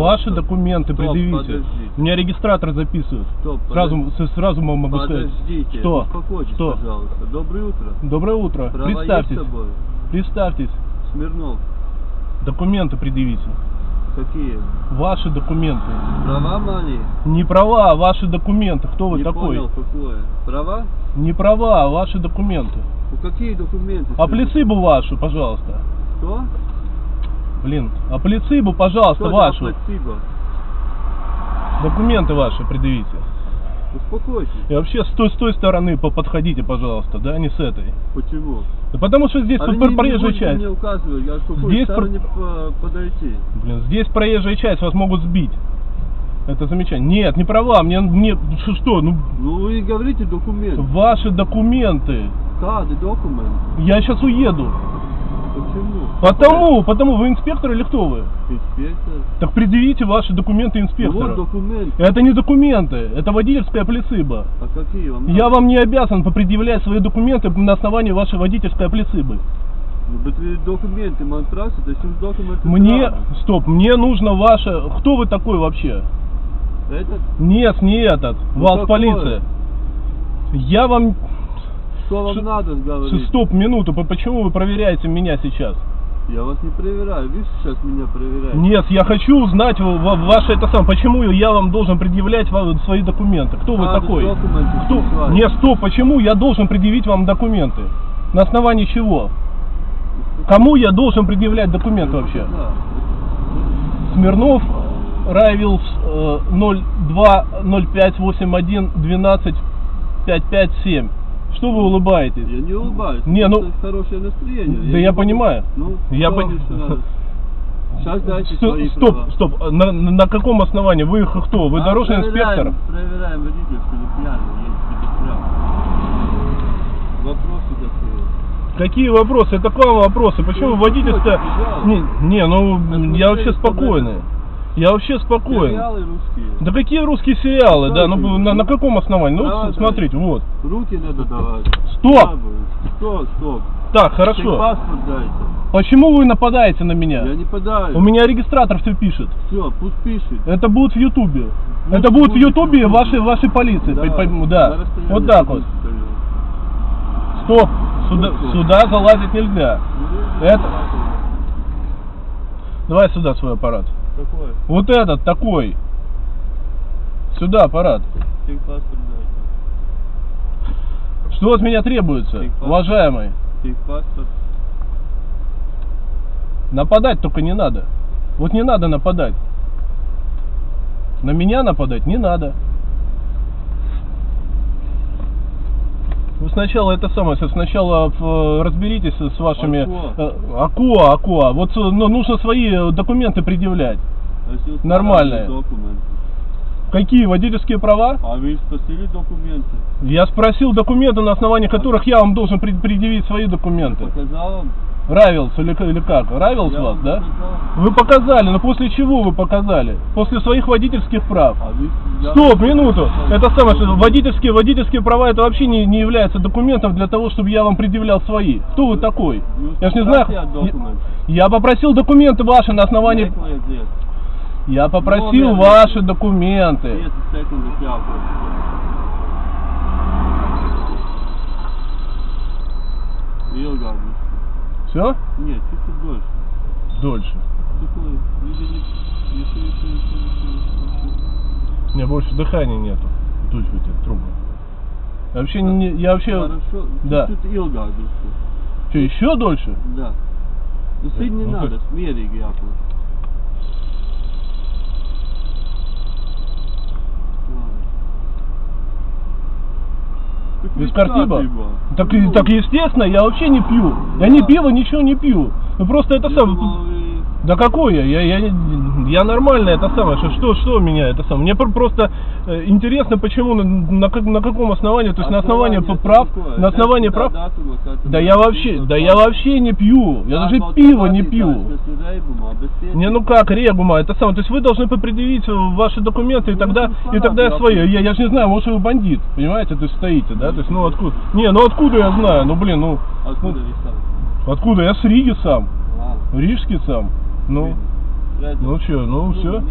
Ваши документы Стоп, предъявите. подождите. Меня регистратор записывает. Стоп, Сразу, сразу вам могу сказать. Подождите, Что? успокойтесь, Что? пожалуйста. Доброе утро. Доброе утро. Права Представьтесь. Представьтесь. Смирнов. Документы предъявите. Какие? Ваши документы. Права мои? Не права, а ваши документы. Кто вы Не такой? понял, какое. Права? Не права, а ваши документы. Ну какие документы? А скажите? плецибу вашу, пожалуйста. Что? Блин, а плецибу, пожалуйста, Что вашу. плацебо? Документы ваши предъявите. Успокойтесь. И вообще с той, с той стороны по- подходите, пожалуйста, да, не с этой. Почему? Да потому что здесь А тут не- проезжая часть. мне к какой Здесь про- подойти. Блин, здесь проезжая часть, вас могут сбить. Это замечание. Нет, не права, мне, мне что, что, ну, Ну вы говорите документ. ваши документы. Кады, документ. Я сейчас уеду. Почему? Потому, потому, вы инспектор или кто вы? Инспектор. Так предъявите ваши документы Ну инспектора. вот документ. Это не документы, это водительская плецыба. А какие вам Я надо? вам не обязан предъявлять свои документы на основании вашей водительской плецибы. Ну, документы es jums документы Мне, дам. стоп, мне нужно ваше... Кто вы такой вообще? Этот? Нет, не этот. Ну, Вас какой? полиция. Я вам... Что вам Ш- надо говорить? Стоп, минуту, по- почему вы проверяете меня сейчас? Я вас не проверяю, вы сейчас меня проверяете. Нет, я хочу узнать ваше это сам. Почему я вам должен предъявлять свои документы? Кто вы Надо такой? документы Кто? Нет, стоп, почему я должен предъявить вам документы? На основании чего? Кому я должен предъявлять документы вообще? Да. Смирнов, Райвилс э, 020581 12 557. Что вы улыбаетесь? Я не улыбаюсь. Не, ну- хорошее настроение. Да я могу- понимаю. Ну, Я что пон- мне что надо? Сейчас дайте Сто- свои стоп, права. стоп, на, на- на каком основании? Вы кто? Вы А, дорожный проверяем, инспектор? Проверяем водительскую, не пьяный, едет прав. Вопросы такие. Какие вопросы? Это к вам вопросы. Почему Ну, водительская... пожалуйста. Не, не, ну Это я вообще что спокойный. Я вообще спокойный. Сериалы русские. Да какие русские сериалы, Ну, да, ну на, на каком основании? Ну Давайте. вот смотрите, вот. Руки надо давать. Стоп! Что, стоп? Так, хорошо. Техпаспорт дайте. Почему вы нападаете на меня? Я не подаю. У меня регистратор все пишет. Все, пусть пишет. Это будет в Ютубе. Ну, Это будет в Ютубе вашей, вашей полиции. Да, по- на да. Вот так вот. Стоп. Сюда, Ну, сюда залазить нельзя. Ну, Это- Давай сюда свой аппарат. Какой? Вот этот такой. Сюда аппарат. Техпаспорт дайте. Что от меня требуется, уважаемый? Техпаспорт. Нападать только не надо. Вот не надо нападать. На меня нападать не надо. Вы сначала это самое, сначала э, разберитесь с вашими... Акуа. э, Акуа, Акуа. Вот э, ну, нужно свои документы предъявлять. А если Нормальные. Документы. Какие водительские права? А вы спросили документы? Я спросил документы, на основании которых я вам должен пред- предъявить свои документы. Показал вам? Равилс или, или как? Равилс Я вас, да? Вы показали, но после чего вы показали? После своих водительских прав. А я Стоп, минуту. Это самое, что водительские, водительские права это вообще не, не является документом для того, чтобы я вам предъявлял свои. Кто вы такой? Ну, Я ж не знаю. я. Я попросил документы ваши на основании... Я попросил ваши документы. 30 секунд и пятый. Ilgāk būs. Все? Нет, чуть-чуть дольше. Дольше. Не... У меня больше дыхания нету. Дуть в эти трубы. Я вообще не, я вообще... Хорошо. Да. Чуть-чуть ilgāk. Что, еще дольше? Да. Ну, сильно не надо, jābūt. Так Без картиба? Так, так естественно, я вообще не пью. Я ни Да. пива, ничего не пью. Ну просто это сам. Да какой я? Я, я, я нормально это самое. Что, что, что меня это самое? Мне пр- просто э, интересно, почему, на, на, на каком основании, то есть на основании Основание прав, на основании Дата- прав. как Да это я вообще, да я вообще не пью. Я даже Darba пиво не пью. Не, ну как, регума, это самое. То есть вы должны предъявить э, ваши документы, и Ну, тогда, это и тогда я свои. да. Я, я же не знаю, может вы бандит, понимаете, то есть стоите, да? То есть, ну откуда? Не, ну откуда я знаю? Ну блин, ну, Откуда ну, откуда? Я с Риги сам, А, рижский сам. Ну, ну что, ну Ну, все.